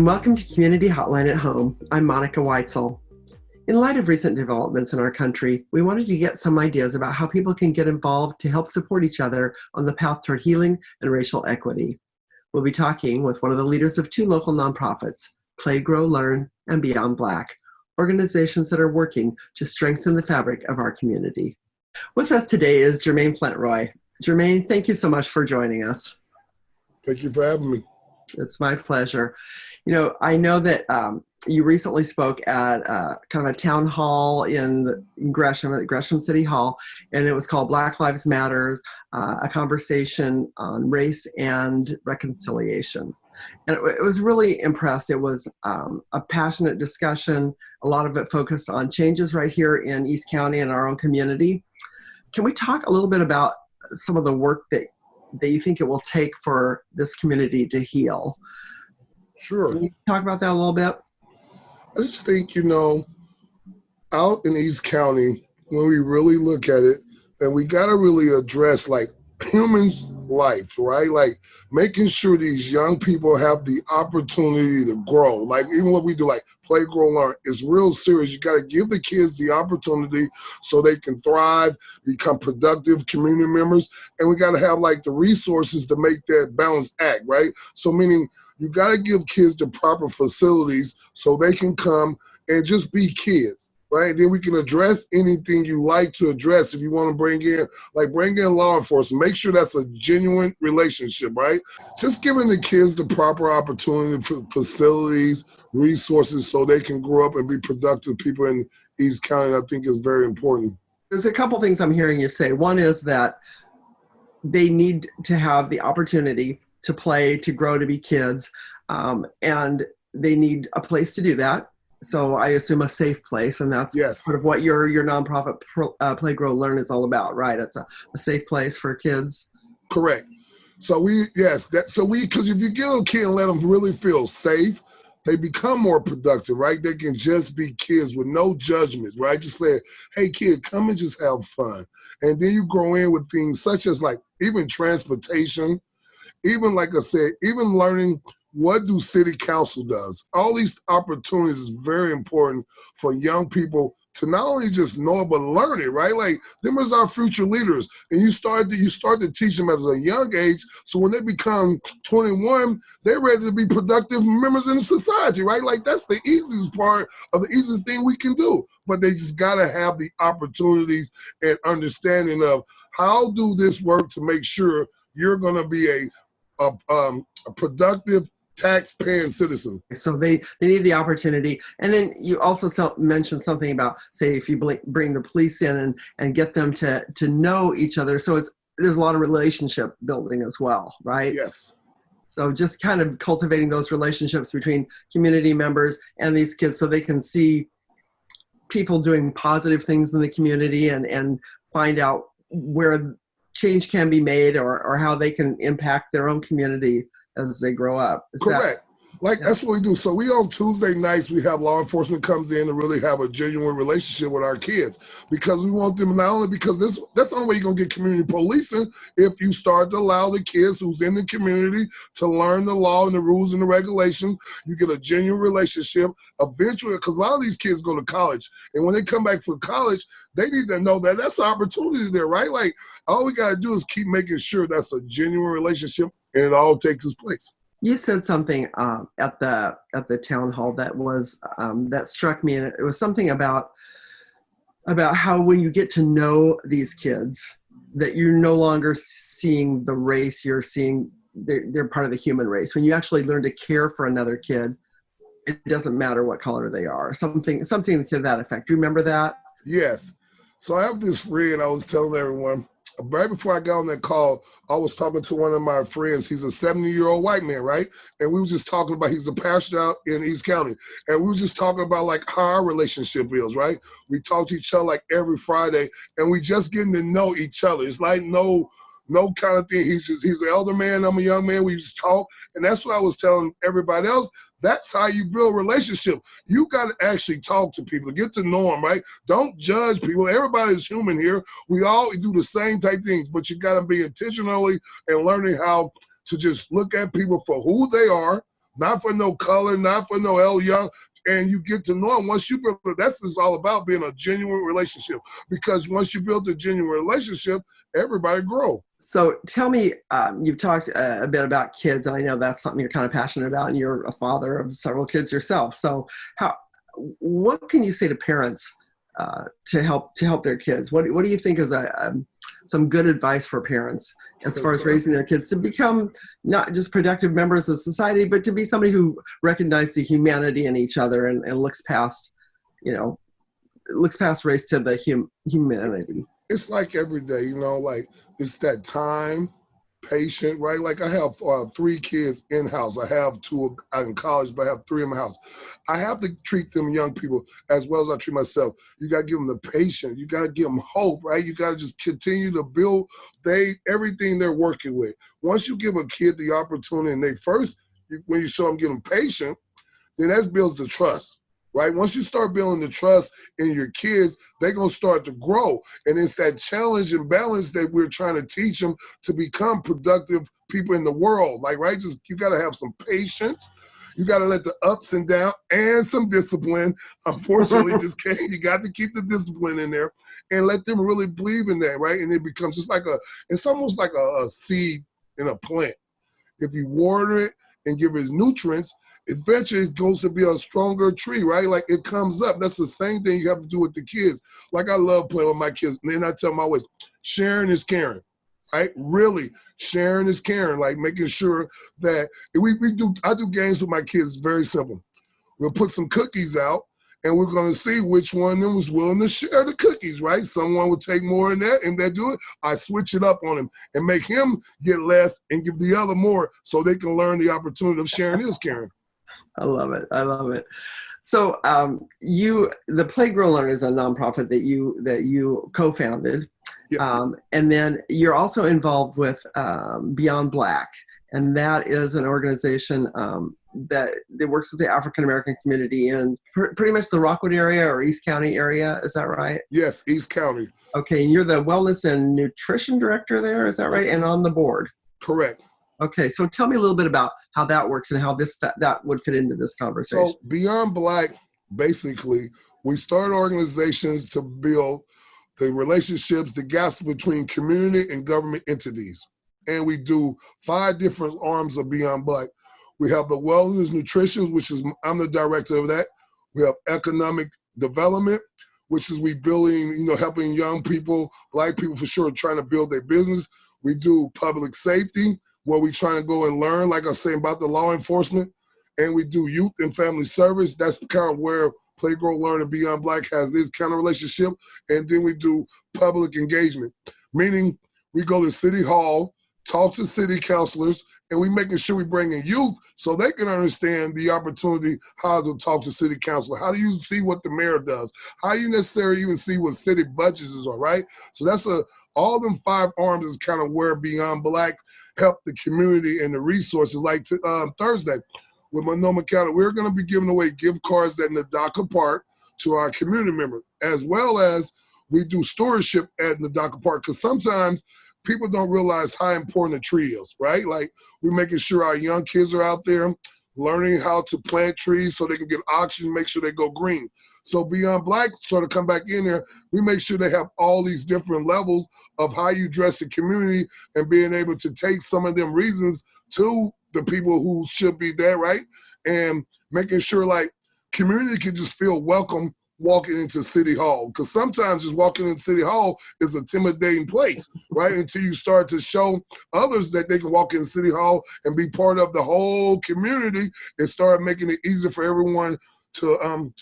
And welcome to Community Hotline at Home. I'm Monica Weitzel. In light of recent developments in our country, we wanted to get some ideas about how people can get involved to help support each other on the path toward healing and racial equity. We'll be talking with one of the leaders of two local nonprofits, Play, Grow, Learn, and Beyond Black, organizations that are working to strengthen the fabric of our community. With us today is Jermaine Flentroy. Jermaine, thank you so much for joining us. Thank you for having me. It's my pleasure. You know, I know that um, you recently spoke at uh, kind of a town hall in, Gresham, at Gresham City Hall, and it was called Black Lives Matters, uh, a conversation on race and reconciliation. And it, it was really impressed. It was um, a passionate discussion. A lot of it focused on changes right here in East County and our own community. Can we talk a little bit about some of the work that that you think it will take for this community to heal? Sure. Can you talk about that a little bit? I just think, you know, out in East County, when we really look at it, and we got to really address like humans' life, right? Like making sure these young people have the opportunity to grow. Like even what we do, like play, grow, learn, is real serious. You got to give the kids the opportunity so they can thrive, become productive community members, and we got to have like the resources to make that balance act, right? So meaning you got to give kids the proper facilities so they can come and just be kids right? Then we can address anything you like to address. If you want to bring in, like bring in law enforcement, make sure that's a genuine relationship, right? Just giving the kids the proper opportunity facilities, resources, so they can grow up and be productive people in East County, I think is very important. There's a couple things I'm hearing you say. One is that they need to have the opportunity to play, to grow, to be kids, um, and they need a place to do that so I assume a safe place, and that's yes. sort of what your your nonprofit pro, uh, Play Grow Learn is all about, right? It's a, a safe place for kids. Correct. So we yes that so we because if you give a kid and let them really feel safe, they become more productive, right? They can just be kids with no judgments, right? Just say, hey kid, come and just have fun. And then you grow in with things such as like even transportation, even like I said, even learning what do city council does? All these opportunities is very important for young people to not only just know it but learn it right? Like them is our future leaders. And you start to you start to teach them at a young age. So when they become 21 they're ready to be productive members in society right? Like that's the easiest part of the easiest thing we can do. But they just got to have the opportunities and understanding of how do this work to make sure you're going to be a a, um, a productive tax-paying citizen. So they, they need the opportunity. And then you also mentioned something about, say, if you bring the police in and, and get them to, to know each other. So it's, there's a lot of relationship building as well, right? Yes. So just kind of cultivating those relationships between community members and these kids so they can see people doing positive things in the community and, and find out where change can be made or, or how they can impact their own community as they grow up. Is Correct. That, like yeah. that's what we do. So we on Tuesday nights we have law enforcement comes in to really have a genuine relationship with our kids because we want them not only because this that's the only way you're gonna get community policing if you start to allow the kids who's in the community to learn the law and the rules and the regulations. You get a genuine relationship. Eventually, because a lot of these kids go to college, and when they come back from college, they need to know that that's an opportunity there, right? Like all we gotta do is keep making sure that's a genuine relationship and it all takes its place. You said something um, at the at the town hall that was um, that struck me, and it was something about about how when you get to know these kids, that you're no longer seeing the race, you're seeing they're, they're part of the human race. When you actually learn to care for another kid, it doesn't matter what color they are. Something something to that effect. Do you remember that? Yes. So I have this friend. I was telling everyone right before I got on that call, I was talking to one of my friends. He's a 70 year old white man, right? And we were just talking about he's a pastor out in East County. And we were just talking about like how our relationship is, right? We talk to each other like every Friday and we just getting to know each other. It's like no no kind of thing. He's just, he's an elder man, I'm a young man. We just talk. And that's what I was telling everybody else. That's how you build relationship. You got to actually talk to people, get to know them, right? Don't judge people. Everybody's human here. We all do the same type things, but you got to be intentionally and learning how to just look at people for who they are, not for no color, not for no L Young. And you get to know them once you build. That's just all about being a genuine relationship. Because once you build a genuine relationship, everybody grow. So tell me, um, you've talked uh, a bit about kids, and I know that's something you're kind of passionate about, and you're a father of several kids yourself. So how, what can you say to parents uh, to help to help their kids? What what do you think is a, um, some good advice for parents as far as raising their kids to become not just productive members of society, but to be somebody who recognizes the humanity in each other and, and looks past, you know, looks past race to the hum, humanity. It's like every day, you know, like it's that time patient, right? Like I have uh, three kids in house. I have two in college, but I have three in my house. I have to treat them young people as well as I treat myself. You got to give them the patience. You got to give them hope, right? You got to just continue to build they everything they're working with. Once you give a kid the opportunity, and they first when you show them give them patience, then that builds the trust right? Once you start building the trust in your kids, they're going to start to grow. And it's that challenge and balance that we're trying to teach them to become productive people in the world. Like, right? Just you got to have some patience. You got to let the ups and downs and some discipline. Unfortunately, just can't. You got to keep the discipline in there and let them really believe in that, right? And it becomes just like a, it's almost like a, a seed in a plant. If you water it and give it nutrients, eventually it goes to be a stronger tree, right? Like it comes up. That's the same thing you have to do with the kids. Like I love playing with my kids. And then I tell them always, sharing is caring. Right? Really, sharing is caring, like making sure that we, we do I do games with my kids, very simple. We'll put some cookies out and we're going to see which one of them was willing to share the cookies, right? Someone would take more than that, and they do it. I switch it up on him and make him get less and give the other more so they can learn the opportunity of sharing is caring. I love it. I love it. So um, you, the Play Grow Learn is a nonprofit that you that you co-founded, yes. um, and then you're also involved with um, Beyond Black, and that is an organization um, that that works with the African American community in pr pretty much the Rockwood area or East County area. Is that right? Yes, East County. Okay, and you're the wellness and nutrition director there. Is that right? And on the board. Correct. Okay, so tell me a little bit about how that works and how this that would fit into this conversation. So Beyond Black, basically, we start organizations to build the relationships, the gaps between community and government entities. And we do five different arms of Beyond Black. We have the wellness nutrition, which is I'm the director of that. We have economic development, which is we building, you know, helping young people, black people for sure, trying to build their business. We do public safety, where we trying to go and learn, like I was saying about the law enforcement, and we do youth and family service. That's kind of where Play Grow Learn and Beyond Black has this kind of relationship. And then we do public engagement, meaning we go to City Hall, talk to city councilors, and we making sure we bring in youth so they can understand the opportunity how to talk to city council. How do you see what the mayor does? How do you necessarily even see what city budgets are, right? So that's a all them five arms is kind of where Beyond Black help the community and the resources. Like to, um, Thursday with Multnomah County, we're going to be giving away gift cards at Nadaka Park to our community members, as well as we do stewardship at Nadaka Park because sometimes people don't realize how important a tree is, right? Like we're making sure our young kids are out there learning how to plant trees so they can get oxygen, make sure they go green. So Beyond Black sort of come back in there, we make sure they have all these different levels of how you dress the community and being able to take some of them reasons to the people who should be there, right? And making sure like community can just feel welcome walking into City Hall. Because sometimes just walking into City Hall is a intimidating place, right? Until you start to show others that they can walk in City Hall and be part of the whole community and start making it easier for everyone to um,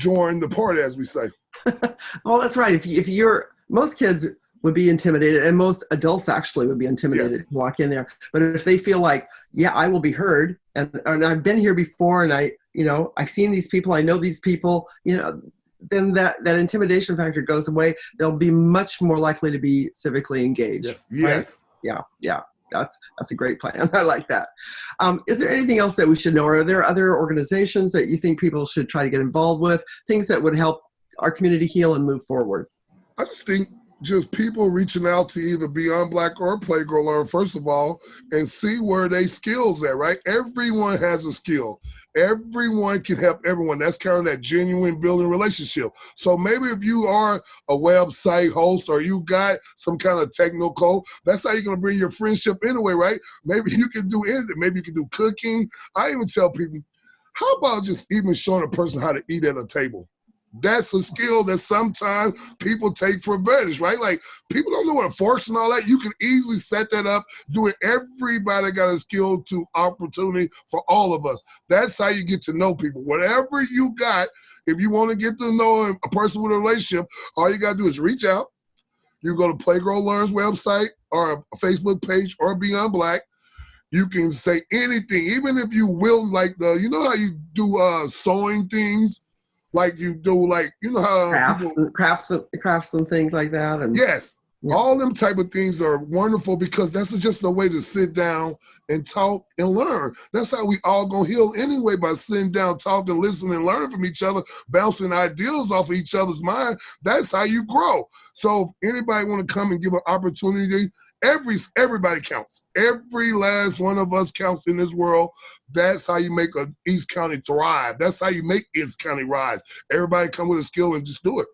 join the party, as we say. well, that's right. If, if you're, most kids would be intimidated and most adults actually would be intimidated yes. to walk in there. But if they feel like, yeah, I will be heard and, and I've been here before and I, you know, I've seen these people, I know these people, you know, then that, that intimidation factor goes away. They'll be much more likely to be civically engaged. Yes. Right? yes. Yeah. Yeah that's that's a great plan. I like that. Um, is there anything else that we should know? Or are there other organizations that you think people should try to get involved with? Things that would help our community heal and move forward? I just think just people reaching out to either Beyond Black or Play Grow Learn, first of all, and see where they skills at, right? Everyone has a skill. Everyone can help everyone. That's kind of that genuine building relationship. So maybe if you are a website host or you got some kind of technical, that's how you're gonna bring your friendship anyway, right? Maybe you can do anything. Maybe you can do cooking. I even tell people, how about just even showing a person how to eat at a table? That's a skill that sometimes people take for advantage, right? Like people don't know what forks and all that. You can easily set that up, do it. Everybody got a skill to opportunity for all of us. That's how you get to know people. Whatever you got, if you want to get to know a person with a relationship, all you got to do is reach out. You go to Play Grow Learn's website or a Facebook page or Beyond Black. You can say anything, even if you will, like the, you know how you do uh, sewing things like you do, like you know how crafts, people, and, crafts, crafts and things like that. And yes, yeah. all them type of things are wonderful because that's just a way to sit down and talk and learn. That's how we all gonna heal anyway by sitting down, talking, listening, and learning from each other, bouncing ideas off of each other's mind. That's how you grow. So if anybody want to come and give an opportunity Every everybody counts. Every last one of us counts in this world. That's how you make a East County thrive. That's how you make East County rise. Everybody come with a skill and just do it.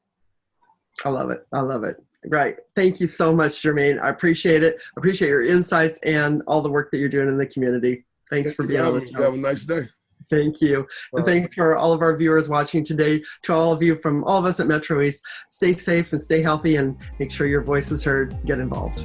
I love it. I love it. Right. Thank you so much, Jermaine. I appreciate it. I appreciate your insights and all the work that you're doing in the community. Thanks Thank for being on the show. Have a nice day. Thank you. And thanks for all of our viewers watching today. To all of you from all of us at Metro East, stay safe and stay healthy and make sure your voice is heard. Get involved.